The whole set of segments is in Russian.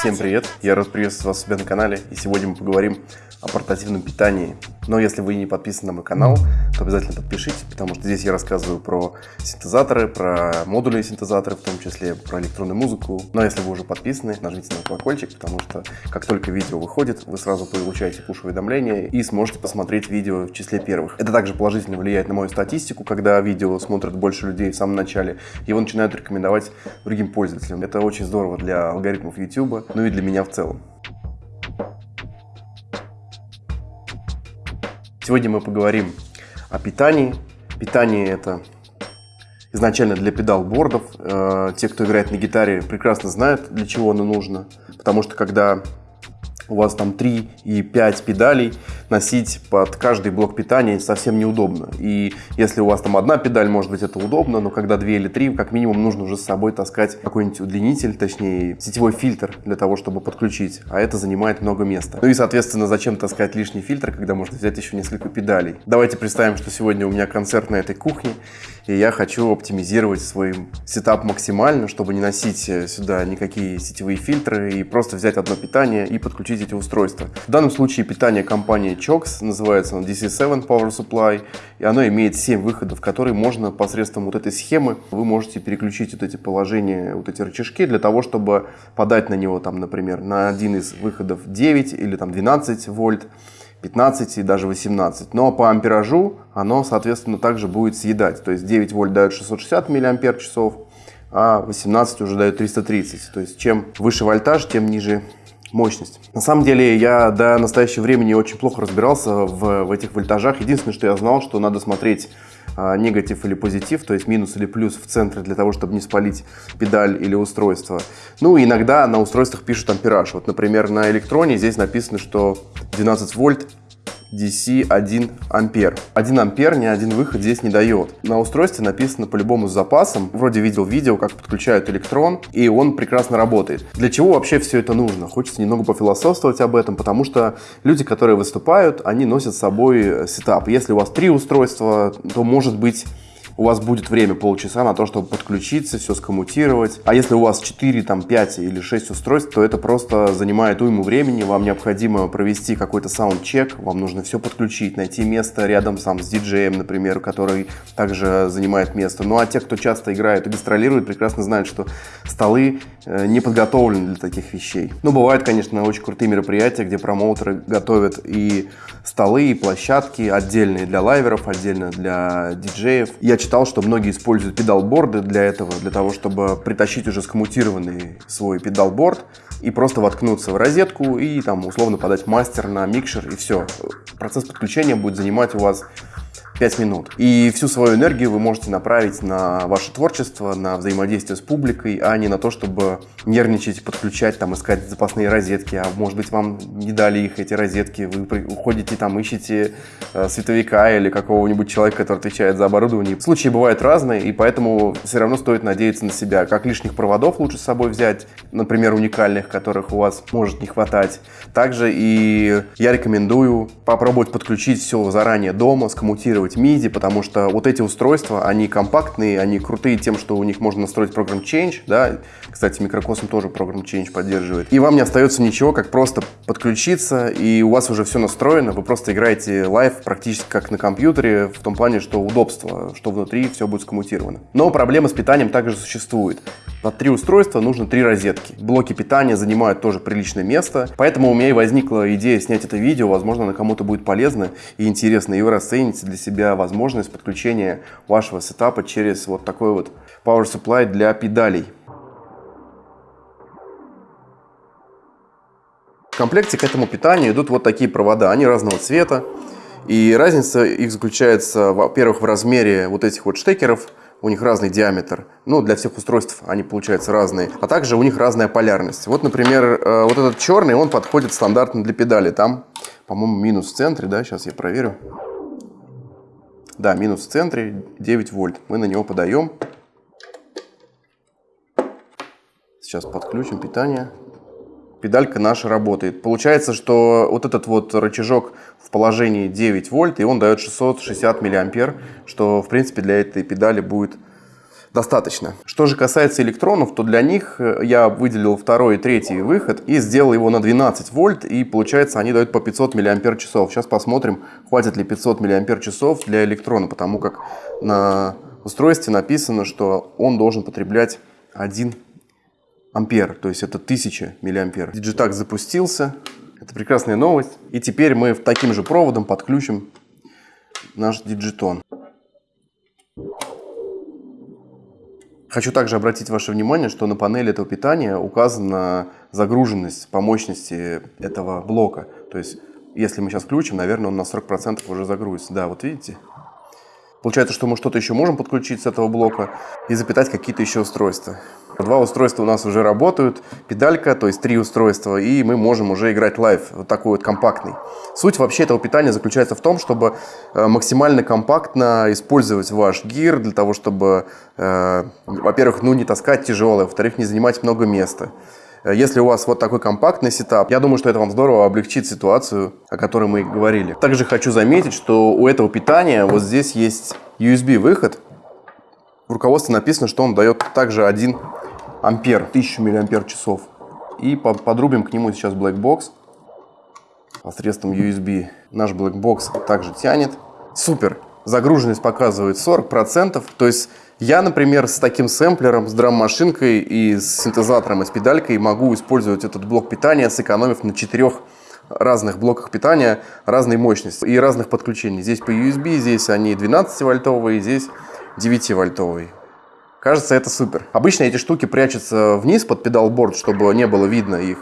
Всем привет! Я рад приветствовать вас у себя на канале, и сегодня мы поговорим о портативном питании. Но если вы не подписаны на мой канал, то обязательно подпишитесь, потому что здесь я рассказываю про синтезаторы, про модульные синтезаторы, в том числе про электронную музыку. Но если вы уже подписаны, нажмите на колокольчик, потому что как только видео выходит, вы сразу получаете пуш-уведомления и сможете посмотреть видео в числе первых. Это также положительно влияет на мою статистику, когда видео смотрят больше людей в самом начале, его начинают рекомендовать другим пользователям. Это очень здорово для алгоритмов YouTube, ну и для меня в целом. Сегодня мы поговорим о питании. Питание это изначально для педалбордов. Э, те, кто играет на гитаре, прекрасно знают, для чего оно нужно. Потому что когда у вас там 3 и 5 педалей, носить под каждый блок питания совсем неудобно. И если у вас там одна педаль, может быть, это удобно, но когда 2 или 3, как минимум нужно уже с собой таскать какой-нибудь удлинитель, точнее сетевой фильтр для того, чтобы подключить, а это занимает много места. Ну и, соответственно, зачем таскать лишний фильтр, когда можно взять еще несколько педалей. Давайте представим, что сегодня у меня концерт на этой кухне, и я хочу оптимизировать свой сетап максимально, чтобы не носить э, сюда никакие сетевые фильтры и просто взять одно питание и подключить эти устройства. В данном случае питание компании CHOX, называется он DC7 Power Supply, и оно имеет 7 выходов, которые можно посредством вот этой схемы, вы можете переключить вот эти положения, вот эти рычажки для того, чтобы подать на него там, например, на один из выходов 9 или там 12 вольт, 15 и даже 18. Но по амперажу оно, соответственно, также будет съедать. То есть 9 вольт дает 660 миллиампер часов, а 18 уже дает 330. То есть чем выше вольтаж, тем ниже мощность. На самом деле я до настоящего времени очень плохо разбирался в, в этих вольтажах. Единственное, что я знал, что надо смотреть а, негатив или позитив, то есть минус или плюс в центре для того, чтобы не спалить педаль или устройство. Ну, иногда на устройствах пишут ампераж. Вот, например, на электроне здесь написано, что 12 вольт DC 1 ампер. 1 ампер ни один выход здесь не дает. На устройстве написано по-любому с запасом. Вроде видел видео, как подключают Elektron, и он прекрасно работает. Для чего вообще все это нужно? Хочется немного пофилософствовать об этом, потому что люди, которые выступают, они носят с собой setup. Если у вас три устройства, то может быть у вас будет время полчаса на то, чтобы подключиться, все скоммутировать. А если у вас 4, там, 5 или 6 устройств, то это просто занимает уйму времени. Вам необходимо провести какой-то саунд-чек, вам нужно все подключить, найти место рядом сам с диджеем, например, который также занимает место. Ну а те, кто часто играет и гастролирует, прекрасно знают, что столы э, не подготовлены для таких вещей. Ну, бывают, конечно, очень крутые мероприятия, где промоутеры готовят и столы, и площадки отдельные для лайверов, отдельно для диджеев. Я читал, что многие используют педалборды для этого, для того, чтобы притащить уже скоммутированный свой педалборд и просто воткнуться в розетку и там условно подать мастер на микшер и все. Процесс подключения будет занимать у вас 5 минут. И всю свою энергию вы можете направить на ваше творчество, на взаимодействие с публикой, а не на то, чтобы нервничать, подключать, там, искать запасные розетки. А может быть, вам не дали их, эти розетки. Вы уходите там, ищете э, световика или какого-нибудь человека, который отвечает за оборудование. Случаи бывают разные, и поэтому все равно стоит надеяться на себя. Как лишних проводов лучше с собой взять, например, уникальных, которых у вас может не хватать. Также и я рекомендую попробовать подключить все заранее дома, скоммутировать использовать MIDI, потому что вот эти устройства, они компактные, они крутые тем, что у них можно настроить Program Change, да, кстати, Microcosm тоже Program Change поддерживает. И вам не остается ничего, как просто подключиться, и у вас уже все настроено, вы просто играете live практически как на компьютере, в том плане, что удобство, что внутри все будет скоммутировано. Но проблема с питанием также существует. Под три устройства нужно три розетки. Блоки питания занимают тоже приличное место, поэтому у меня и возникла идея снять это видео, возможно, оно кому-то будет полезно и интересно, и вы расцените для себя возможность подключения вашего сетапа через вот такой вот Power Supply для педалей. В комплекте к этому питанию идут вот такие провода, они разного цвета. И разница их заключается, во-первых, в размере вот этих вот штекеров – у них разный диаметр. Ну, для всех устройств они получаются разные. А также у них разная полярность. Вот, например, э, вот этот черный, он подходит стандартно для педали. Там, по-моему, минус в центре, да, сейчас я проверю. Да, минус в центре 9 вольт. Мы на него подаем. Сейчас подключим питание педалька наша работает. Получается, что вот этот вот рычажок в положении 9 вольт, и он дает 660 миллиампер, что, в принципе, для этой педали будет достаточно. Что же касается электронов, то для них э, я выделил второй и третий выход и сделал его на 12 вольт, и получается они дают по 500 мАч. Сейчас посмотрим, хватит ли 500 мАч для электрона, потому как на устройстве написано, что он должен потреблять 1 ампер, то есть это 1000 миллиампер. Digitakt запустился, это прекрасная новость. И теперь мы таким же проводом подключим наш Digitone. Хочу также обратить ваше внимание, что на панели этого питания указана загруженность по мощности этого блока. То есть, если мы сейчас включим, наверное, он на 40% уже загрузится. Да, вот видите? Получается, что мы что-то еще можем подключить с этого блока и запитать какие-то еще устройства. Два устройства у нас уже работают, педалька, то есть три устройства, и мы можем уже играть live, вот такой вот компактный. Суть вообще этого питания заключается в том, чтобы э, максимально компактно использовать ваш gear для того, чтобы, э, во-первых, ну не таскать тяжелое, во-вторых, не занимать много места. Э, если у вас вот такой компактный сетап, я думаю, что это вам здорово облегчит ситуацию, о которой мы говорили. Также хочу заметить, что у этого питания вот здесь есть USB-выход. В руководстве написано, что он дает также 1 ампер, 1000 миллиампер часов. И подрубим к нему сейчас Blackbox посредством USB. Наш Blackbox также тянет. Супер! Загруженность показывает 40%. То есть я, например, с таким сэмплером, с драм-машинкой и с синтезатором и с педалькой могу использовать этот блок питания, сэкономив на четырех разных блоках питания разной мощности и разных подключений. Здесь по USB, здесь они 12-вольтовые, здесь 9-вольтовые. Кажется, это супер. Обычно эти штуки прячутся вниз под педалборд, чтобы не было видно их.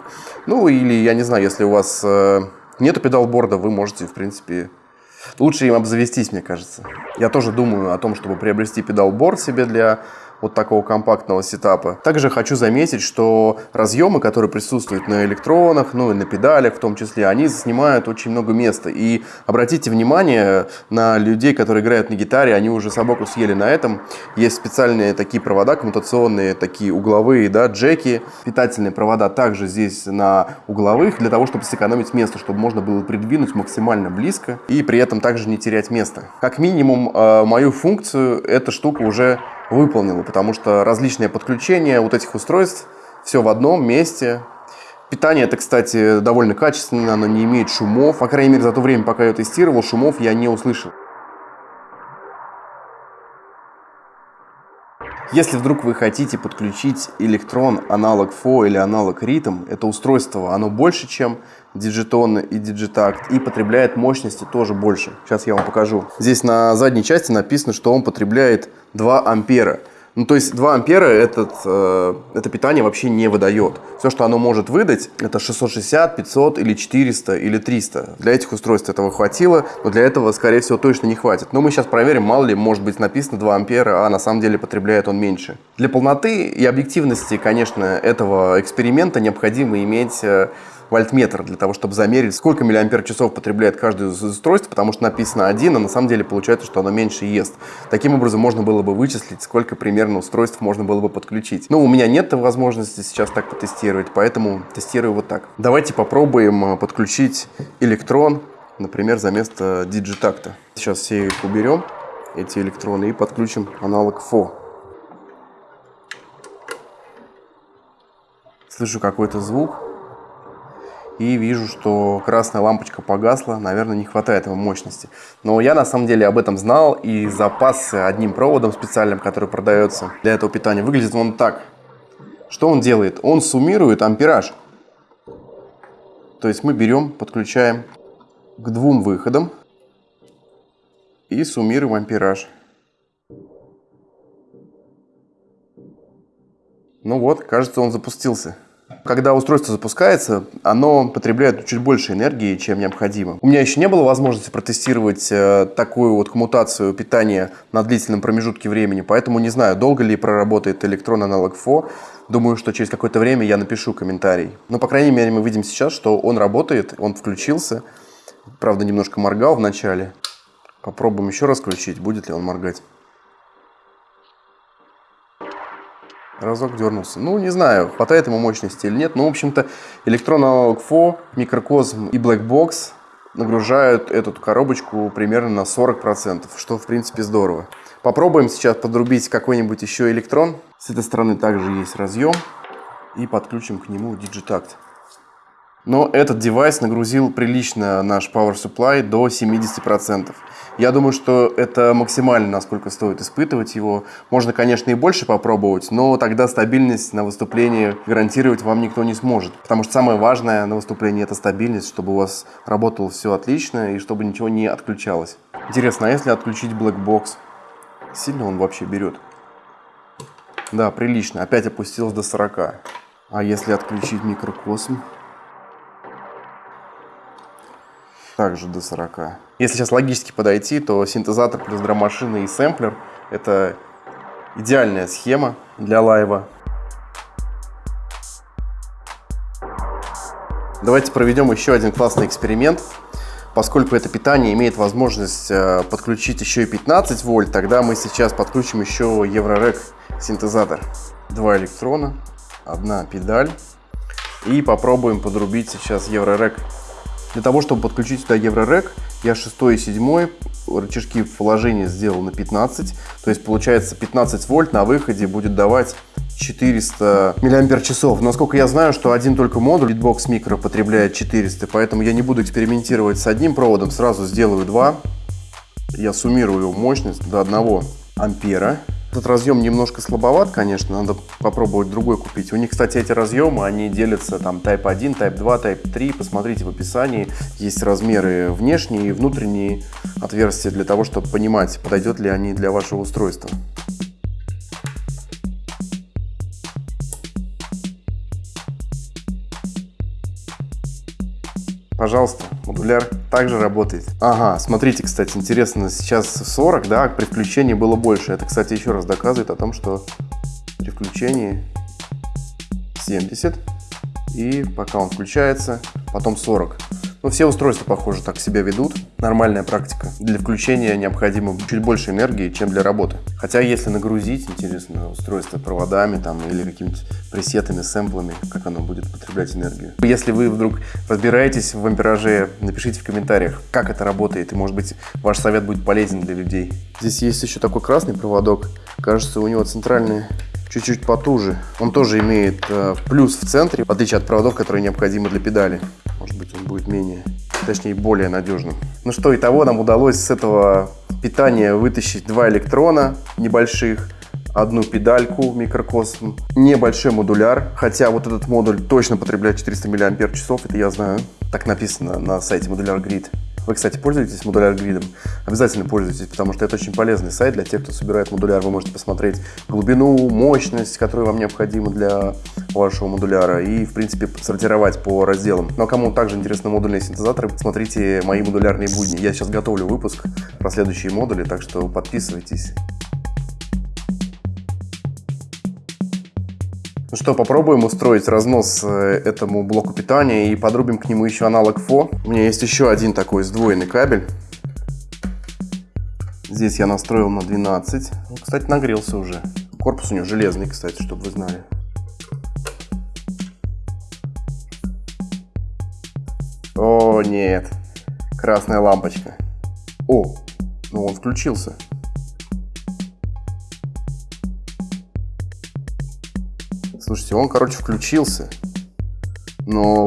Ну, или, я не знаю, если у вас э, нету педалборда, вы можете, в принципе, лучше им обзавестись, мне кажется. Я тоже думаю о том, чтобы приобрести педалборд себе для вот такого компактного сетапа. Также хочу заметить, что разъемы, которые присутствуют на электронах, ну и на педалях в том числе, они занимают очень много места. И обратите внимание на людей, которые играют на гитаре, они уже собаку съели на этом. Есть специальные такие провода, коммутационные, такие угловые, да, джеки. Питательные провода также здесь на угловых, для того, чтобы сэкономить место, чтобы можно было придвинуть максимально близко и при этом также не терять место. Как минимум, э, мою функцию эта штука уже выполнила, потому что различные подключения вот этих устройств, все в одном месте. Питание это, кстати, довольно качественное, оно не имеет шумов. По крайней мере, за то время, пока я тестировал, шумов я не услышал. Если вдруг вы хотите подключить электрон аналог FO или аналог ритм, это устройство, оно больше, чем Digiton и Digitact, и потребляет мощности тоже больше. Сейчас я вам покажу. Здесь на задней части написано, что он потребляет 2 ампера. Ну, то есть 2 ампера этот, э, это питание вообще не выдает. Все, что оно может выдать, это 660, 500 или 400 или 300. Для этих устройств этого хватило, но для этого, скорее всего, точно не хватит. Но мы сейчас проверим, мало ли, может быть написано 2 ампера, а на самом деле потребляет он меньше. Для полноты и объективности, конечно, этого эксперимента необходимо иметь э, вольтметр для того, чтобы замерить, сколько миллиампер часов потребляет каждое из устройств, потому что написано один, а на самом деле получается, что оно меньше ест. Таким образом, можно было бы вычислить, сколько примерно устройств можно было бы подключить. Но у меня нет возможности сейчас так потестировать, поэтому тестирую вот так. Давайте попробуем э, подключить электрон, например, за место диджитакта. Сейчас все их уберем, эти электроны, и подключим аналог FO. Слышу какой-то звук и вижу, что красная лампочка погасла, наверное, не хватает ему мощности. Но я на самом деле об этом знал и запасся одним проводом специальным, который продается для этого питания. Выглядит он так. Что он делает? Он суммирует ампераж. То есть мы берем, подключаем к двум выходам и суммируем ампераж. Ну вот, кажется, он запустился. Когда устройство запускается, оно потребляет чуть больше энергии, чем необходимо. У меня еще не было возможности протестировать э, такую вот коммутацию питания на длительном промежутке времени, поэтому не знаю, долго ли проработает электрон аналог FO. Думаю, что через какое-то время я напишу комментарий. Но, по крайней мере, мы видим сейчас, что он работает, он включился. Правда, немножко моргал в начале. Попробуем еще раз включить, будет ли он моргать. Разок дернулся. Ну, не знаю, хватает ему мощности или нет. Но, в общем-то, электрон аналог FO, микрокосм и Blackbox нагружают эту коробочку примерно на 40%, что, в принципе, здорово. Попробуем сейчас подрубить какой-нибудь еще электрон. С этой стороны также есть разъем. И подключим к нему Digitact. Но этот девайс нагрузил прилично наш Power Supply до 70%. Я думаю, что это максимально, насколько стоит испытывать его. Можно, конечно, и больше попробовать, но тогда стабильность на выступлении гарантировать вам никто не сможет. Потому что самое важное на выступлении это стабильность, чтобы у вас работало все отлично и чтобы ничего не отключалось. Интересно, а если отключить Black Box, сильно он вообще берет? Да, прилично. Опять опустилось до 40. А если отключить микрокосм? Также до 40. Если сейчас логически подойти, то синтезатор плюс драм-машина и сэмплер – это идеальная схема для лайва. Давайте проведем еще один классный эксперимент. Поскольку это питание имеет возможность э, подключить еще и 15 вольт, тогда мы сейчас подключим еще Еврорек синтезатор. Два электрона, одна педаль. И попробуем подрубить сейчас Еврорек для того, чтобы подключить сюда Еврорек, я 6 и 7 рычажки в положении сделал на 15. То есть получается 15 вольт на выходе будет давать 400 миллиампер часов. Насколько я знаю, что один только модуль Beatbox Micro потребляет 400, поэтому я не буду экспериментировать с одним проводом, сразу сделаю два. Я суммирую мощность до 1 ампера. Этот разъем немножко слабоват, конечно, надо попробовать другой купить. У них, кстати, эти разъемы, они делятся там Type 1, Type 2, Type 3. Посмотрите в описании, есть размеры внешние и внутренние отверстия для того, чтобы понимать, подойдет ли они для вашего устройства. Пожалуйста, модуляр также работает. Ага, смотрите, кстати, интересно, сейчас 40, да, при включении было больше. Это, кстати, еще раз доказывает о том, что при включении 70, и пока он включается, потом 40. Но ну, все устройства, похоже, так себя ведут. Нормальная практика. Для включения необходимо чуть больше энергии, чем для работы. Хотя, если нагрузить, интересно, устройство проводами там, или какими-то пресетами, сэмплами, как оно будет потреблять энергию. Если вы вдруг разбираетесь в ампераже, напишите в комментариях, как это работает, и, может быть, ваш совет будет полезен для людей. Здесь есть еще такой красный проводок. Кажется, у него центральный чуть-чуть потуже. Он тоже имеет э, плюс в центре, в отличие от проводов, которые необходимы для педали. Может быть, он будет менее, точнее, более надежным. Ну что, и того нам удалось с этого питания вытащить два электрона небольших, одну педальку микрокосм, небольшой модуляр, хотя вот этот модуль точно потребляет 400 мАч, это я знаю, так написано на сайте Modular Grid. Вы, кстати, пользуетесь модуляр гридом? Обязательно пользуйтесь, потому что это очень полезный сайт для тех, кто собирает модуляр. Вы можете посмотреть глубину, мощность, которая вам необходима для вашего модуляра и, в принципе, сортировать по разделам. Но кому также интересны модульные синтезаторы, смотрите мои модулярные будни. Я сейчас готовлю выпуск про следующие модули, так что подписывайтесь. Ну что, попробуем устроить разнос э, этому блоку питания и подрубим к нему еще аналог ФО. У меня есть еще один такой сдвоенный кабель. Здесь я настроил на 12. Он, кстати, нагрелся уже. Корпус у него железный, кстати, чтобы вы знали. О, нет. Красная лампочка. О, ну он включился. Слушайте, он, короче, включился. Но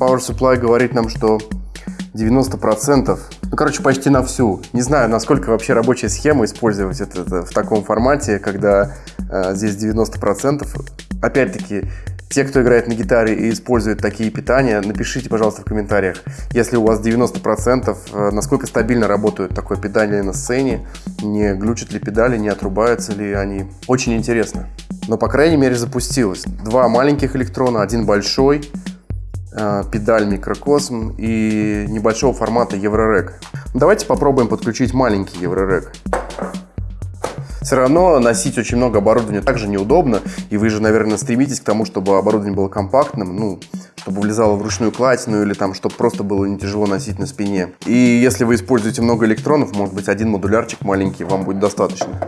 Power Supply говорит нам, что 90%, ну, короче, почти на всю. Не знаю, насколько вообще рабочая схема использовать это, это в таком формате, когда э, здесь 90%. Опять-таки, те, кто играет на гитаре и использует такие питания, напишите, пожалуйста, в комментариях, если у вас 90%, э, насколько стабильно работает такое питание на сцене, не глючат ли педали, не отрубаются ли они. Очень интересно. Но, по крайней мере, запустилось. Два маленьких электрона, один большой, э, педаль микрокосм и небольшого формата Еврорек. Давайте попробуем подключить маленький Еврорек все равно носить очень много оборудования также неудобно, и вы же, наверное, стремитесь к тому, чтобы оборудование было компактным, ну, чтобы влезало в ручную кладь, или там, чтобы просто было не тяжело носить на спине. И если вы используете много электронов, может быть, один модулярчик маленький вам будет достаточно.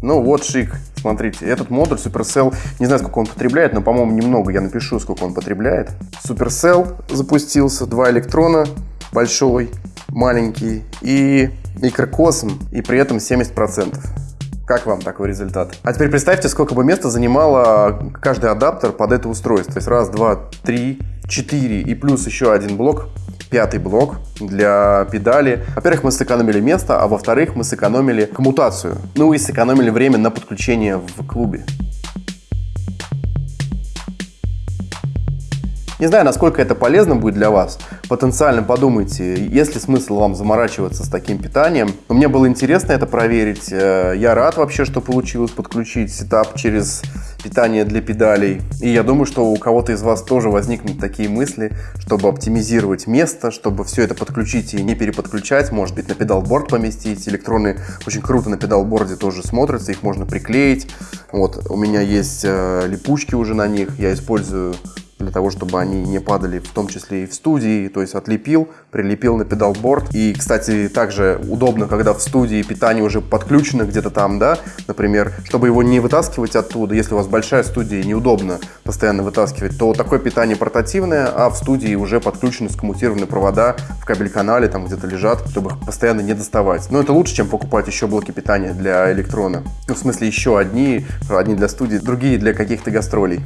Ну вот шик, смотрите, этот модуль Supercell, не знаю, сколько он потребляет, но, по-моему, немного, я напишу, сколько он потребляет. Supercell запустился, два электрона, большой, маленький и микрокосм, и при этом 70%. Как вам такой результат? А теперь представьте, сколько бы места занимало каждый адаптер под это устройство. То есть раз, два, три, четыре и плюс еще один блок пятый блок для педали. Во-первых, мы сэкономили место, а во-вторых, мы сэкономили коммутацию. Ну и сэкономили время на подключение в клубе. Не знаю, насколько это полезно будет для вас. Потенциально подумайте, есть ли смысл вам заморачиваться с таким питанием. Мне было интересно это проверить. Э, я рад вообще, что получилось подключить setup через питание для педалей. И я думаю, что у кого-то из вас тоже возникнут такие мысли, чтобы оптимизировать место, чтобы все это подключить и не переподключать. Может быть, на pedalboard поместить. Электроны очень круто на педалборде тоже смотрятся, их можно приклеить. Вот, у меня есть э, липучки уже на них, я использую для того, чтобы они не падали, в том числе и в студии, то есть отлепил, прилепил на педалборд. И, кстати, также удобно, когда в студии питание уже подключено где-то там, да, например, чтобы его не вытаскивать оттуда, если у вас большая студия, неудобно постоянно вытаскивать, то такое питание портативное, а в студии уже подключены скоммутированные провода в кабель-канале, там где-то лежат, чтобы их постоянно не доставать. Но это лучше, чем покупать еще блоки питания для электрона. Ну, в смысле, еще одни, одни для студии, другие для каких-то гастролей.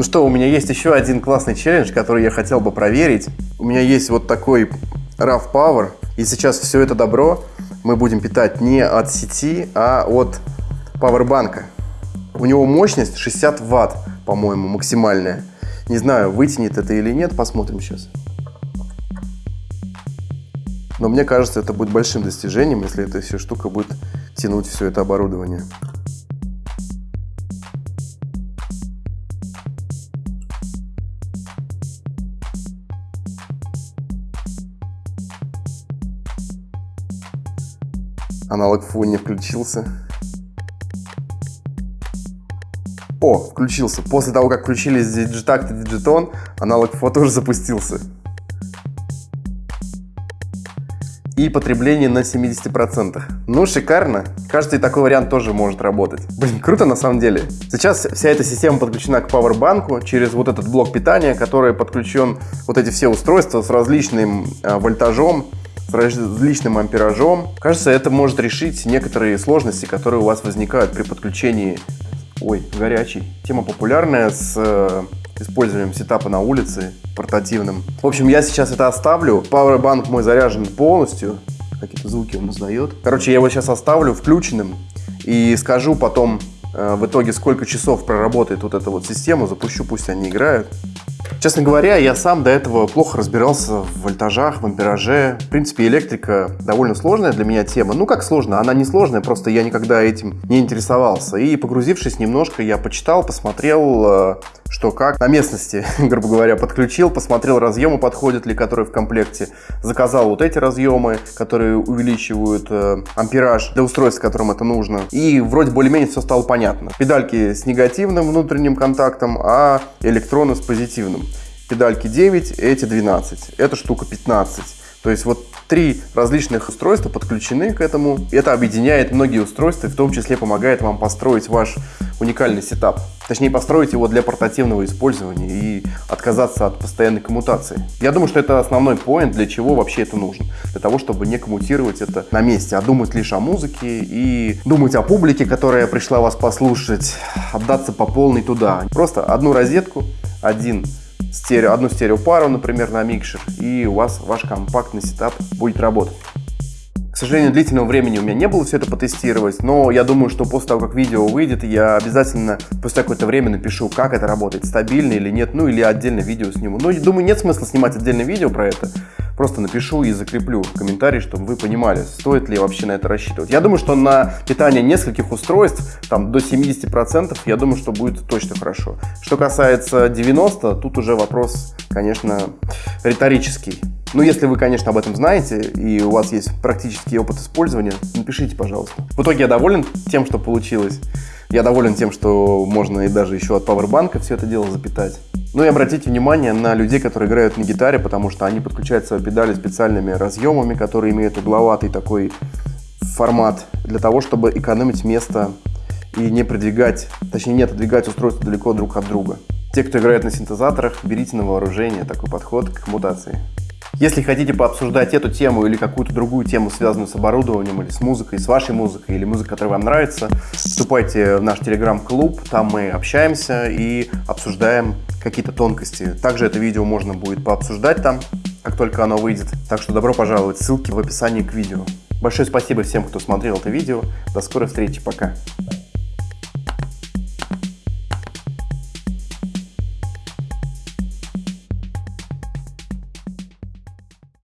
Ну что, у меня есть еще один классный челлендж, который я хотел бы проверить. У меня есть вот такой RAV Power, и сейчас все это добро мы будем питать не от сети, а от пауэрбанка. У него мощность 60 ватт, по-моему, максимальная. Не знаю, вытянет это или нет, посмотрим сейчас. Но мне кажется, это будет большим достижением, если эта вся штука будет тянуть все это оборудование. Аналог фу не включился. О, включился. После того, как включились Digitact и Digiton, аналог фо тоже запустился. И потребление на 70%. Ну, шикарно. Кажется, и такой вариант тоже может работать. Блин, круто на самом деле. Сейчас вся эта система подключена к пауэрбанку через вот этот блок питания, который подключен вот эти все устройства с различным э, вольтажом с различным амперажом. Кажется, это может решить некоторые сложности, которые у вас возникают при подключении... Ой, горячий. Тема популярная с э, использованием сетапа на улице портативным. В общем, я сейчас это оставлю. Powerbank мой заряжен полностью. Какие-то звуки он издает. Короче, я его сейчас оставлю включенным и скажу потом в итоге, сколько часов проработает вот эта вот система. Запущу, пусть они играют. Честно говоря, я сам до этого плохо разбирался в вольтажах, в ампераже. В принципе, электрика довольно сложная для меня тема. Ну, как сложно? Она не сложная, просто я никогда этим не интересовался. И погрузившись немножко, я почитал, посмотрел, э, что как на местности, грубо говоря, подключил, посмотрел разъемы, подходят ли, которые в комплекте. Заказал вот эти разъемы, которые увеличивают э, ампераж для устройств, которым это нужно. И вроде более-менее все стало понятно. Педальки с негативным внутренним контактом, а электроны с позитивным педальки 9, эти 12. Эта штука 15. То есть вот три различных устройства подключены к этому. Это объединяет многие устройства, в том числе помогает вам построить ваш уникальный сетап. Точнее, построить его для портативного использования и отказаться от постоянной коммутации. Я думаю, что это основной поинт, для чего вообще это нужно. Для того, чтобы не коммутировать это на месте, а думать лишь о музыке и думать о публике, которая пришла вас послушать, отдаться по полной туда. Просто одну розетку, один стерео, одну стереопару, например, на микшер, и у вас ваш компактный сетап будет работать. К сожалению, длительного времени у меня не было все это потестировать, но я думаю, что после того, как видео выйдет, я обязательно после какое-то время напишу, как это работает, стабильно или нет, ну или отдельно видео сниму. Но думаю, нет смысла снимать отдельное видео про это, просто напишу и закреплю в комментарии, чтобы вы понимали, стоит ли вообще на это рассчитывать. Я думаю, что на питание нескольких устройств, там до 70%, я думаю, что будет точно хорошо. Что касается 90%, тут уже вопрос, конечно, риторический. Ну, если вы, конечно, об этом знаете и у вас есть практический опыт использования, напишите, пожалуйста. В итоге я доволен тем, что получилось. Я доволен тем, что можно и даже еще от пауэрбанка все это дело запитать. Ну и обратите внимание на людей, которые играют на гитаре, потому что они подключают свои педали специальными разъемами, которые имеют угловатый такой формат, для того, чтобы экономить место и не продвигать, точнее не отодвигать устройство далеко друг от друга. Те, кто играет на синтезаторах, берите на вооружение такой подход к мутации. Если хотите пообсуждать эту тему или какую-то другую тему, связанную с оборудованием или с музыкой, с вашей музыкой или музыкой, которая вам нравится, вступайте в наш телеграм-клуб, там мы общаемся и обсуждаем какие-то тонкости. Также это видео можно будет пообсуждать там, как только оно выйдет. Так что добро пожаловать, ссылки в описании к видео. Большое спасибо всем, кто смотрел это видео. До скорой встречи, пока.